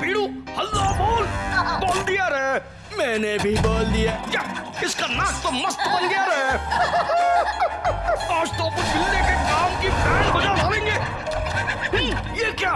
भीड़ू हल्ला बोल। बोल दिया रे। मैंने भी बोल दिया। या, इसका नाक तो मस्त बन गया रे। आज तो अपन बिल्ले के काम की बैंड बजा डालेंगे। ये क्या?